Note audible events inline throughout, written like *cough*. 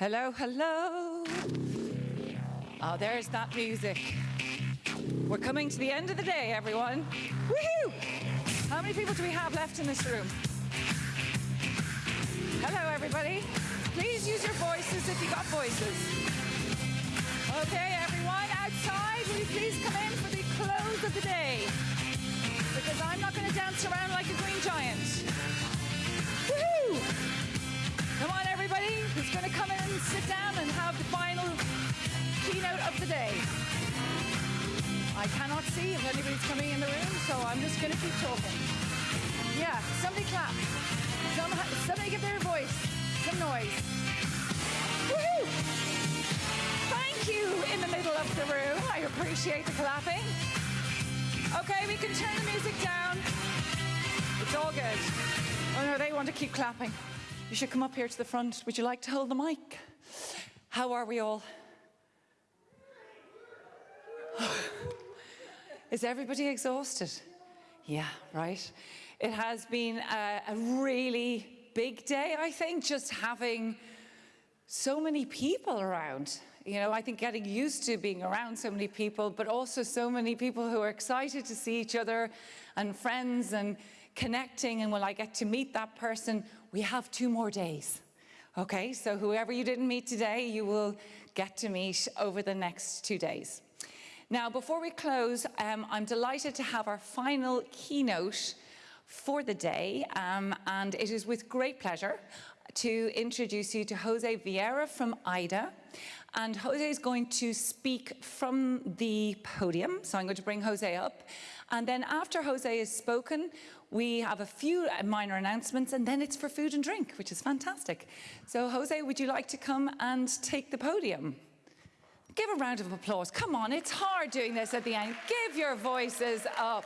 Hello, hello. Oh, there's that music. We're coming to the end of the day, everyone. Woohoo! How many people do we have left in this room? Hello, everybody. Please use your voices if you got voices. Okay, everyone outside, will you please come in for the close of the day? Because I'm not going to dance around like a sit down and have the final keynote of the day? I cannot see if anybody's coming in the room, so I'm just going to keep talking. Yeah, somebody clap. Some, somebody give their voice some noise. Woohoo! Thank you in the middle of the room. I appreciate the clapping. Okay, we can turn the music down. It's all good. Oh no, they want to keep clapping. You should come up here to the front. Would you like to hold the mic? How are we all? *sighs* Is everybody exhausted? Yeah, right. It has been a, a, really big day, I think, just having so many people around. You know, I think getting used to being around so many people, but also so many people who are excited to see each other and friends and connecting. And when I get to meet that person, we have two more days. Okay, so whoever you didn't meet today, you will get to meet over the next two days. Now, before we close, um, I'm delighted to have our final keynote for the day, um, and it is with great pleasure to introduce you to Jose Viera from IDA. And Jose is going to speak from the podium, so I'm going to bring Jose up. And then after Jose has spoken, we have a few minor announcements and then it's for food and drink, which is fantastic. So Jose, would you like to come and take the podium? Give a round of applause. Come on, it's hard doing this at the end. Give your voices up.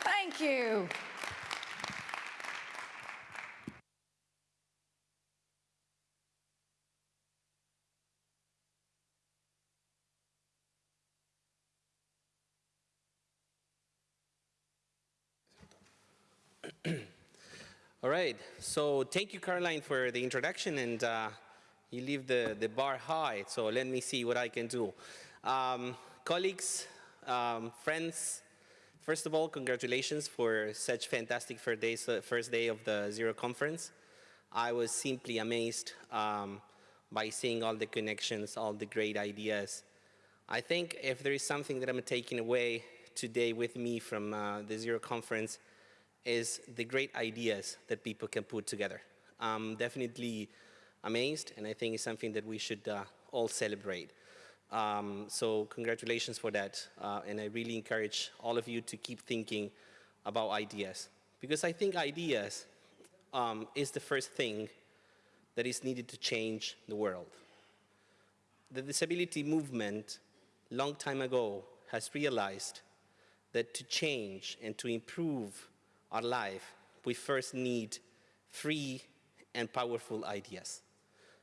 Thank you. All right, so thank you, Caroline, for the introduction, and uh, you leave the, the bar high, so let me see what I can do. Um, colleagues, um, friends, first of all, congratulations for such fantastic first day, first day of the Zero Conference. I was simply amazed um, by seeing all the connections, all the great ideas. I think if there is something that I'm taking away today with me from uh, the Zero Conference, is the great ideas that people can put together. I'm definitely amazed, and I think it's something that we should uh, all celebrate. Um, so congratulations for that, uh, and I really encourage all of you to keep thinking about ideas, because I think ideas um, is the first thing that is needed to change the world. The disability movement, long time ago, has realized that to change and to improve our life, we first need free and powerful ideas.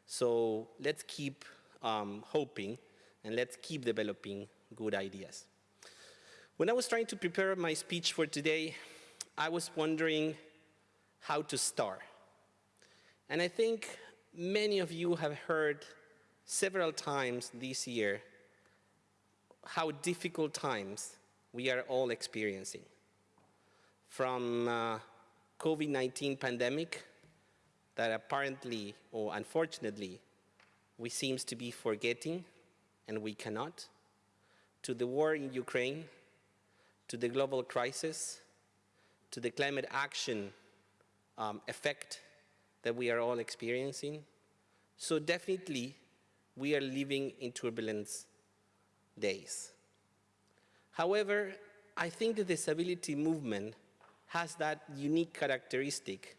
So let's keep um, hoping and let's keep developing good ideas. When I was trying to prepare my speech for today, I was wondering how to start. And I think many of you have heard several times this year how difficult times we are all experiencing from uh, COVID-19 pandemic that apparently or unfortunately we seems to be forgetting and we cannot, to the war in Ukraine, to the global crisis, to the climate action um, effect that we are all experiencing. So definitely we are living in turbulence days. However, I think the disability movement has that unique characteristic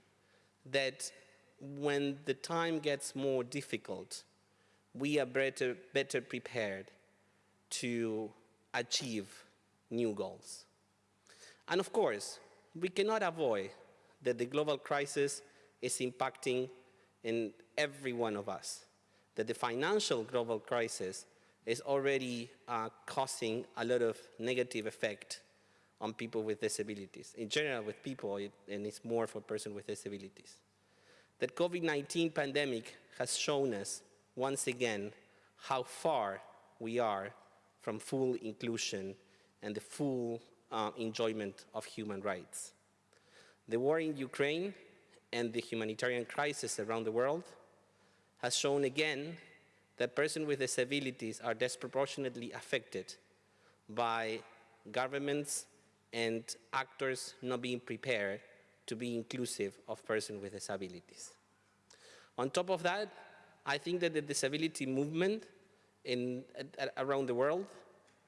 that when the time gets more difficult, we are better, better prepared to achieve new goals. And of course, we cannot avoid that the global crisis is impacting in every one of us, that the financial global crisis is already uh, causing a lot of negative effect on people with disabilities. In general, with people, and it's more for persons with disabilities. That COVID-19 pandemic has shown us once again how far we are from full inclusion and the full uh, enjoyment of human rights. The war in Ukraine and the humanitarian crisis around the world has shown again that persons with disabilities are disproportionately affected by governments and actors not being prepared to be inclusive of persons with disabilities. On top of that, I think that the disability movement in, around the world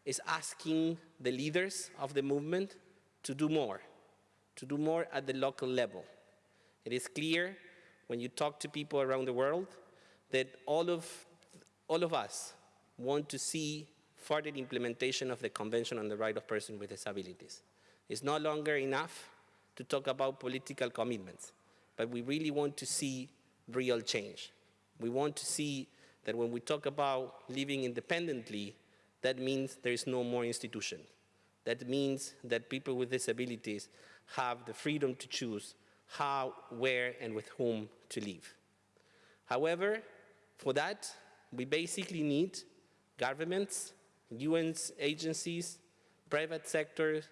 is asking the leaders of the movement to do more, to do more at the local level. It is clear when you talk to people around the world that all of, all of us want to see further implementation of the Convention on the Right of Persons with Disabilities. It's no longer enough to talk about political commitments, but we really want to see real change. We want to see that when we talk about living independently, that means there is no more institution. That means that people with disabilities have the freedom to choose how, where, and with whom to live. However, for that, we basically need governments, UN agencies, private sector,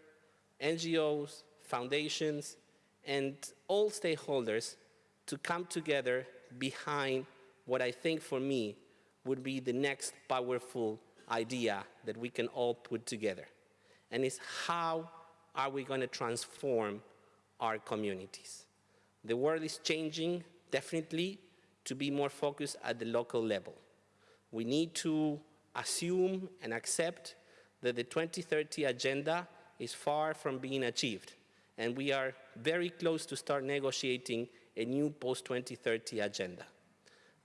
NGOs, foundations, and all stakeholders to come together behind what I think for me would be the next powerful idea that we can all put together. And it's how are we going to transform our communities? The world is changing, definitely, to be more focused at the local level. We need to assume and accept that the 2030 agenda is far from being achieved, and we are very close to start negotiating a new post-2030 agenda.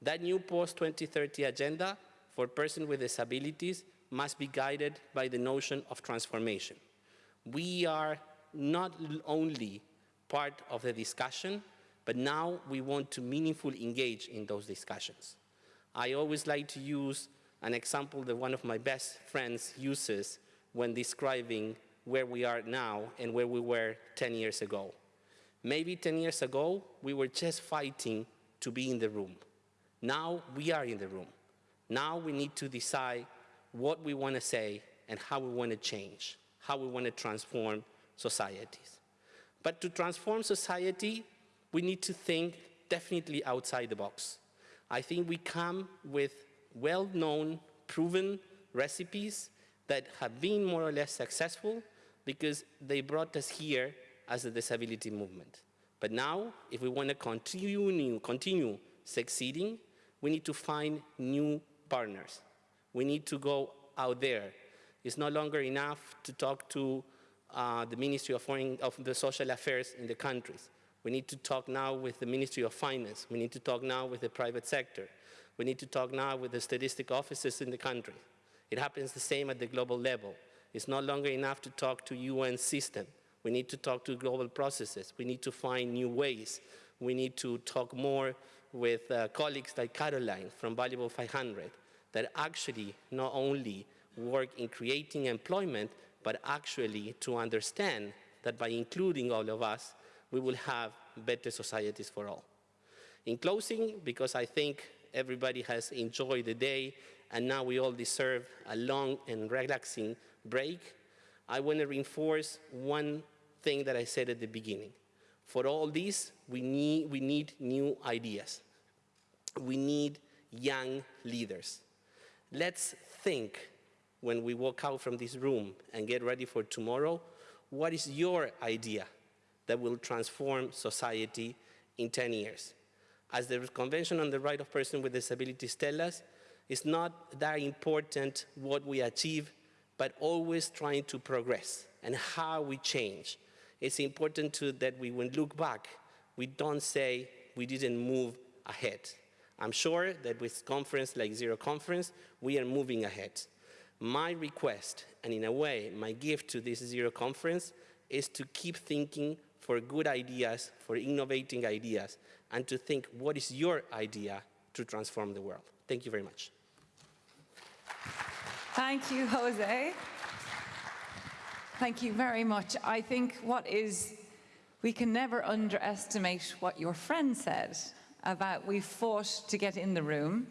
That new post-2030 agenda for persons with disabilities must be guided by the notion of transformation. We are not only part of the discussion, but now we want to meaningfully engage in those discussions. I always like to use an example that one of my best friends uses when describing where we are now and where we were 10 years ago. Maybe 10 years ago, we were just fighting to be in the room. Now we are in the room. Now we need to decide what we want to say and how we want to change, how we want to transform societies. But to transform society, we need to think definitely outside the box. I think we come with well-known, proven recipes that have been more or less successful because they brought us here as a disability movement. But now, if we want to continue, continue succeeding, we need to find new partners. We need to go out there. It's no longer enough to talk to uh, the Ministry of, Foreign, of the Social Affairs in the countries. We need to talk now with the Ministry of Finance. We need to talk now with the private sector. We need to talk now with the statistic offices in the country. It happens the same at the global level. It's no longer enough to talk to UN system. We need to talk to global processes. We need to find new ways. We need to talk more with uh, colleagues like Caroline from Valuable 500 that actually not only work in creating employment, but actually to understand that by including all of us, we will have better societies for all. In closing, because I think everybody has enjoyed the day and now we all deserve a long and relaxing break, I want to reinforce one thing that I said at the beginning. For all this, we need, we need new ideas. We need young leaders. Let's think when we walk out from this room and get ready for tomorrow, what is your idea that will transform society in 10 years? As the Convention on the Right of Persons with Disabilities tell us, it's not that important what we achieve, but always trying to progress and how we change it's important to, that we, when look back, we don't say we didn't move ahead. I'm sure that with conference like Zero Conference, we are moving ahead. My request, and in a way, my gift to this Zero Conference, is to keep thinking for good ideas, for innovating ideas, and to think what is your idea to transform the world. Thank you very much. Thank you, Jose. Thank you very much. I think what is, we can never underestimate what your friend said about we fought to get in the room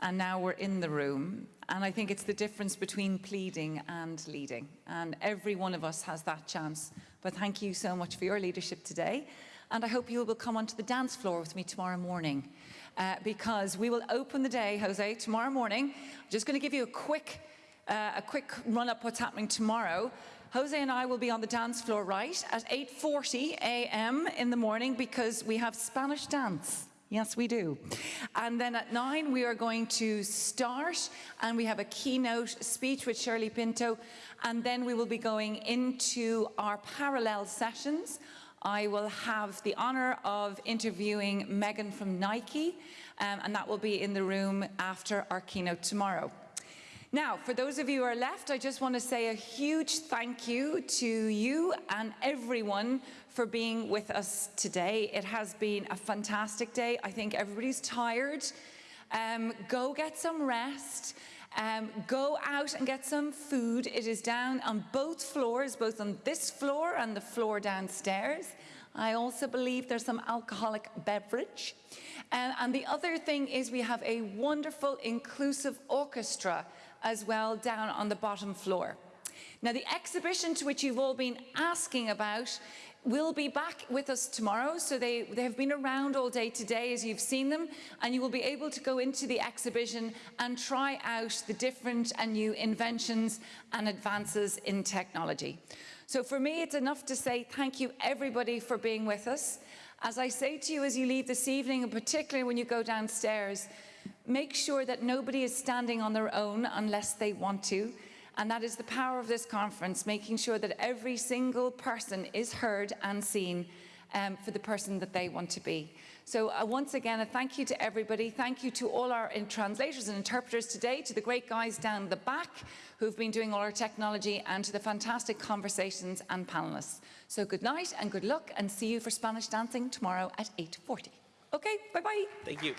and now we're in the room. And I think it's the difference between pleading and leading. And every one of us has that chance. But thank you so much for your leadership today. And I hope you will come onto the dance floor with me tomorrow morning. Uh, because we will open the day, Jose, tomorrow morning. I'm just going to give you a quick, uh, a quick run up what's happening tomorrow. Jose and I will be on the dance floor right at 8.40 a.m. in the morning because we have Spanish dance. Yes, we do. And then at nine, we are going to start and we have a keynote speech with Shirley Pinto. And then we will be going into our parallel sessions. I will have the honor of interviewing Megan from Nike, um, and that will be in the room after our keynote tomorrow. Now, for those of you who are left, I just want to say a huge thank you to you and everyone for being with us today. It has been a fantastic day. I think everybody's tired. Um, go get some rest. Um, go out and get some food. It is down on both floors, both on this floor and the floor downstairs. I also believe there's some alcoholic beverage. Um, and the other thing is we have a wonderful inclusive orchestra as well down on the bottom floor. Now the exhibition to which you've all been asking about will be back with us tomorrow. So they, they have been around all day today as you've seen them and you will be able to go into the exhibition and try out the different and new inventions and advances in technology. So for me, it's enough to say thank you everybody for being with us. As I say to you as you leave this evening, and particularly when you go downstairs, make sure that nobody is standing on their own unless they want to. And that is the power of this conference, making sure that every single person is heard and seen um, for the person that they want to be. So uh, once again, a thank you to everybody. Thank you to all our translators and interpreters today, to the great guys down the back who've been doing all our technology, and to the fantastic conversations and panelists. So good night and good luck, and see you for Spanish dancing tomorrow at 8.40. Okay, bye-bye. Thank you.